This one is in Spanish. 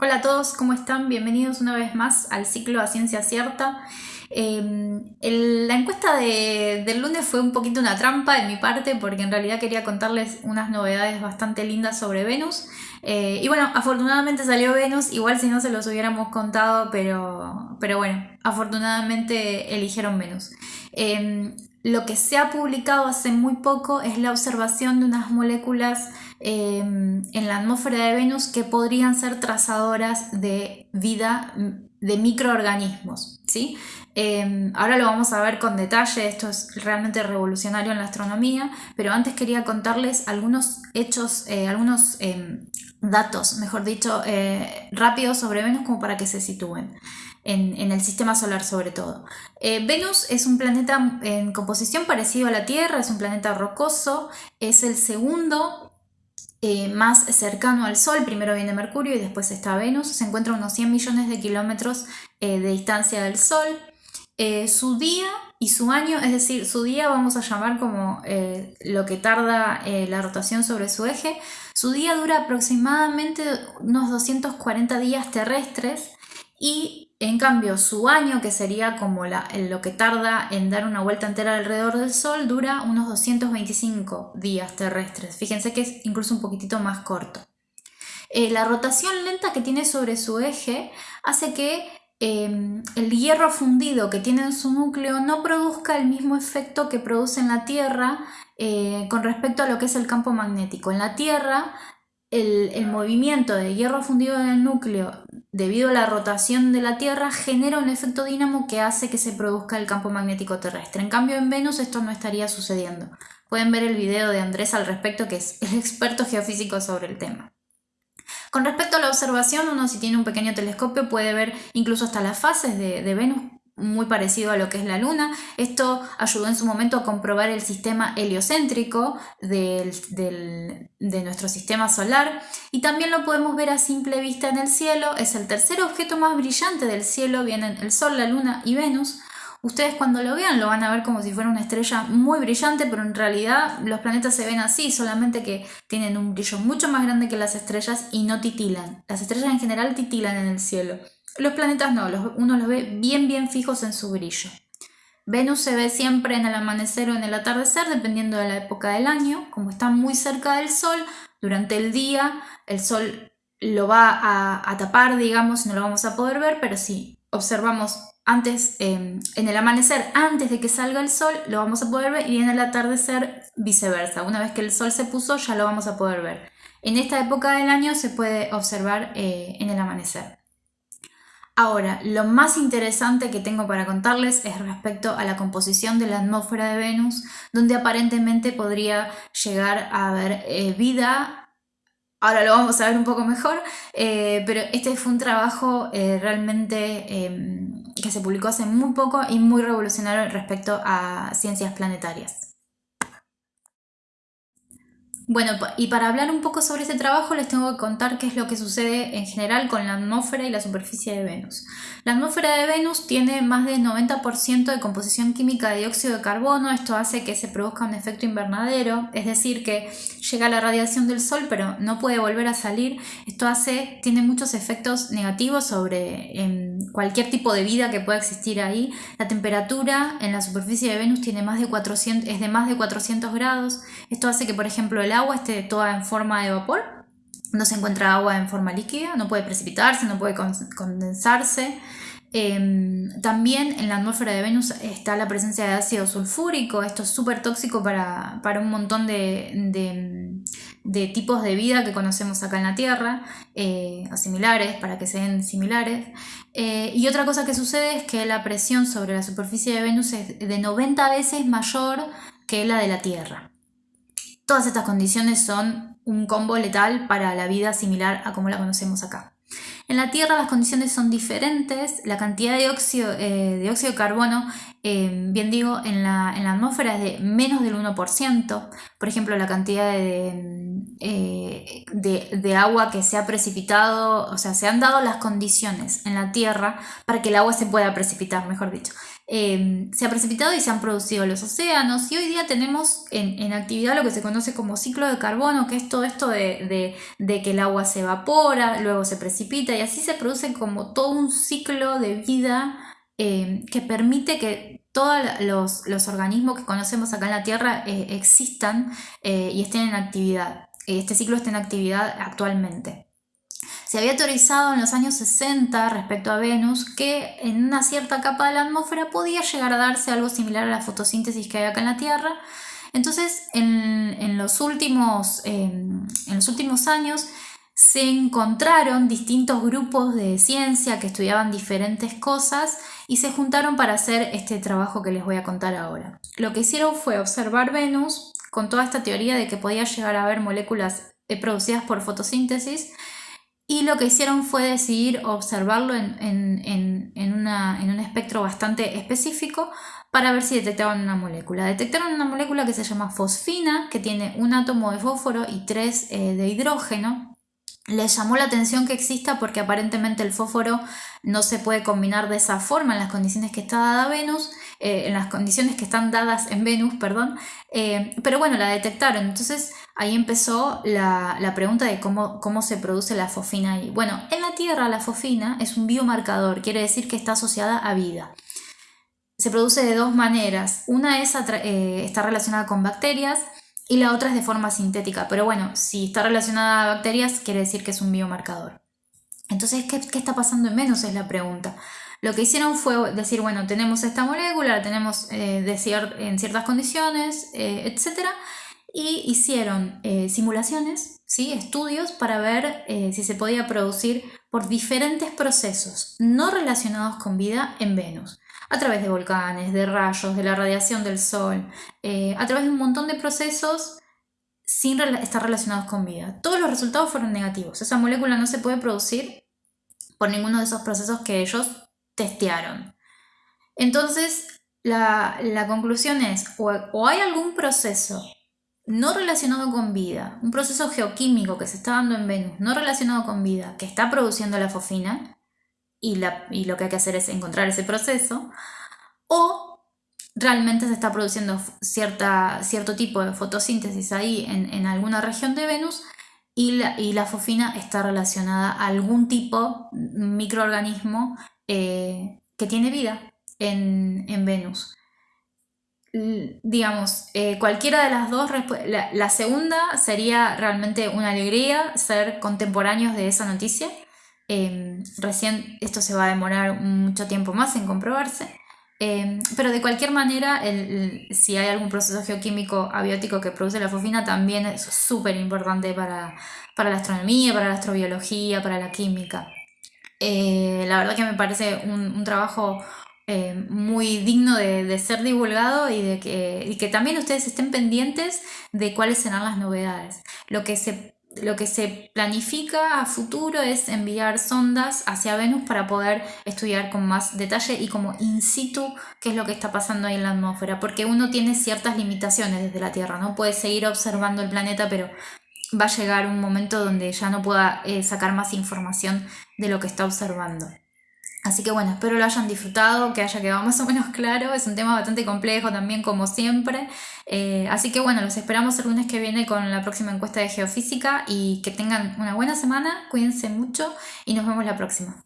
Hola a todos, ¿cómo están? Bienvenidos una vez más al ciclo a Ciencia Cierta. Em, la encuesta del lunes fue un poquito una trampa de mi parte porque en realidad quería contarles unas novedades bastante lindas sobre Venus. Eh, y bueno, afortunadamente salió Venus, igual si no se los hubiéramos contado, pero, pero bueno, afortunadamente eligieron Venus. Em, lo que se ha publicado hace muy poco es la observación de unas moléculas em, en la atmósfera de Venus que podrían ser trazadoras de vida de microorganismos. ¿Sí? Em, ahora lo vamos a ver con detalle, esto es realmente revolucionario en la astronomía, pero antes quería contarles algunos hechos, eh, algunos em, datos, mejor dicho, eh, rápidos sobre Venus como para que se sitúen en, el sistema solar sobre todo. Eh, Venus es un planeta en composición parecido a la Tierra, es un planeta rocoso, es el segundo eh, más cercano al Sol, primero viene Mercurio y después está Venus, se encuentra a unos 100 millones de kilómetros eh, de distancia del Sol. su día y su año, es decir, su día vamos a llamar como lo que tarda la rotación sobre su eje, su día dura aproximadamente unos 240 días terrestres y en cambio, su año, que sería como lo que tarda en dar una vuelta entera alrededor del Sol, dura unos 225 días terrestres. Fíjense que es incluso un poquitito más corto. Eh, la rotación lenta que tiene sobre su eje hace que em, el hierro fundido que tiene en su núcleo no produzca el mismo efecto que produce en la Tierra eh, con respecto a lo que es el campo magnético. En la Tierra el, movimiento de hierro fundido en el núcleo debido a la rotación de la Tierra genera un efecto dínamo que hace que se produzca el campo magnético terrestre. En cambio en Venus esto no estaría sucediendo. Pueden ver el video de Andrés al respecto que es el experto geofísico sobre el tema. Con respecto a la observación, uno si tiene un pequeño telescopio puede ver incluso hasta las fases de, de Venus muy parecido a lo que es la Luna. Esto ayudó en su momento a comprobar el sistema heliocéntrico de nuestro sistema solar y también lo podemos ver a simple vista en el cielo. Es el tercer objeto más brillante del cielo, vienen el Sol, la Luna y Venus. Ustedes cuando lo vean lo van a ver como si fuera una estrella muy brillante, pero en realidad los planetas se ven así, solamente que tienen un brillo mucho más grande que las estrellas y no titilan. Las estrellas en general titilan en el cielo. Los planetas no, uno los ve bien bien fijos en su brillo. Venus se ve siempre en el amanecer o en el atardecer, dependiendo de la época del año. Como está muy cerca del Sol, durante el día el Sol lo va a, tapar, digamos, no lo vamos a poder ver, pero si observamos antes, em, en el amanecer, antes de que salga el Sol, lo vamos a poder ver y en el atardecer viceversa. Una vez que el Sol se puso, ya lo vamos a poder ver. En esta época del año se puede observar eh, en el amanecer. Ahora, lo más interesante que tengo para contarles es respecto a la composición de la atmósfera de Venus, donde aparentemente podría llegar a haber eh, vida. Ahora lo vamos a ver un poco mejor, eh, pero este fue un trabajo eh, realmente em, que se publicó hace muy poco y muy revolucionario respecto a ciencias planetarias. Bueno, y para hablar un poco sobre este trabajo les tengo que contar qué es lo que sucede en general con la atmósfera y la superficie de Venus. La atmósfera de Venus tiene más del 90% de composición química de dióxido de carbono, esto hace que se produzca un efecto invernadero, es decir, que llega la radiación del Sol pero no puede volver a salir, esto hace, tiene muchos efectos negativos sobre em, cualquier tipo de vida que pueda existir ahí. La temperatura en la superficie de Venus tiene más de 400, es de más de 400 grados, esto hace que por ejemplo el agua esté toda en forma de vapor, no se encuentra agua en forma líquida, no puede precipitarse, no puede condensarse. Em, también en la atmósfera de Venus está la presencia de ácido sulfúrico, esto es súper tóxico para, un montón de, tipos de vida que conocemos acá en la Tierra, eh, o similares, para que sean similares. Eh, y otra cosa que sucede es que la presión sobre la superficie de Venus es de 90 veces mayor que la de la Tierra. Todas estas condiciones son un combo letal para la vida similar a como la conocemos acá. En la Tierra las condiciones son diferentes, la cantidad de dióxido, eh, de, carbono, eh, bien digo, en la, atmósfera es de menos del 1%, por ejemplo la cantidad eh, de, de, agua que se ha precipitado, o sea, se han dado las condiciones en la Tierra para que el agua se pueda precipitar, mejor dicho. Eh, se ha precipitado y se han producido los océanos y hoy día tenemos en, actividad lo que se conoce como ciclo de carbono, que es todo esto de, que el agua se evapora, luego se precipita y así se produce como todo un ciclo de vida eh, que permite que todos los, organismos que conocemos acá en la Tierra eh, existan y estén en actividad. Este ciclo está en actividad actualmente. Se había teorizado en los años 60 respecto a Venus que en una cierta capa de la atmósfera podía llegar a darse algo similar a la fotosíntesis que hay acá en la Tierra. Entonces, en, los, últimos, em, en los últimos años se encontraron distintos grupos de ciencia que estudiaban diferentes cosas y se juntaron para hacer este trabajo que les voy a contar ahora. Lo que hicieron fue observar Venus con toda esta teoría de que podía llegar a haber moléculas eh, producidas por fotosíntesis y lo que hicieron fue decidir observarlo en, un espectro bastante específico para ver si detectaban una molécula. Detectaron una molécula que se llama fosfina, que tiene un átomo de fósforo y tres eh, de hidrógeno. Les llamó la atención que exista porque aparentemente el fósforo no se puede combinar de esa forma en las condiciones que está dada Venus, eh, en las condiciones que están dadas en Venus, perdón. Eh, pero bueno, la detectaron. Entonces ahí empezó la, pregunta de cómo, cómo, se produce la fosfina ahí. Bueno, en la Tierra la fosfina es un biomarcador, quiere decir que está asociada a vida. Se produce de dos maneras. Una es eh, está relacionada con bacterias y la otra es de forma sintética. Pero bueno, si está relacionada a bacterias, quiere decir que es un biomarcador. Entonces, ¿qué, qué está pasando en Venus? Es la pregunta. Lo que hicieron fue decir, bueno, tenemos esta molécula, la tenemos eh, en ciertas condiciones, eh, etc y hicieron eh, simulaciones, ¿sí? estudios para ver eh, si se podía producir por diferentes procesos no relacionados con vida en Venus, a través de volcanes, de rayos, de la radiación del Sol, eh, a través de un montón de procesos sin estar relacionados con vida. Todos los resultados fueron negativos. Esa molécula no se puede producir por ninguno de esos procesos que ellos testearon. Entonces, la, conclusión es, o hay algún proceso no relacionado con vida, un proceso geoquímico que se está dando en Venus, no relacionado con vida, que está produciendo la fosfina, y, lo que hay que hacer es encontrar ese proceso, o realmente se está produciendo cierta, cierto tipo de fotosíntesis ahí en, alguna región de Venus, y la, y la, está relacionada a algún tipo microorganismo eh, que tiene vida en, en Venus digamos, eh, cualquiera de las dos, la, segunda sería realmente una alegría ser contemporáneos de esa noticia. Em, recién esto se va a demorar mucho tiempo más en comprobarse. Em, pero de cualquier manera, si hay algún proceso geoquímico abiótico que produce la fosfina, también es súper importante para, la astronomía, para la astrobiología, para la química. Eh, la verdad que me parece un trabajo eh, muy digno de, ser divulgado y de que, que también ustedes estén pendientes de cuáles serán las novedades. Lo que se lo que se planifica a futuro es enviar sondas hacia Venus para poder estudiar con más detalle y como in situ qué es lo que está pasando ahí en la atmósfera, porque uno tiene ciertas limitaciones desde la Tierra, no puede seguir observando el planeta, pero va a llegar un momento donde ya no pueda eh, sacar más información de lo que está observando. Así que bueno, espero lo hayan disfrutado, que haya quedado más o menos claro. Es un tema bastante complejo también, como siempre. Eh, así que bueno, los esperamos el lunes que viene con la próxima encuesta de geofísica y que tengan una buena semana, cuídense mucho y nos vemos la próxima.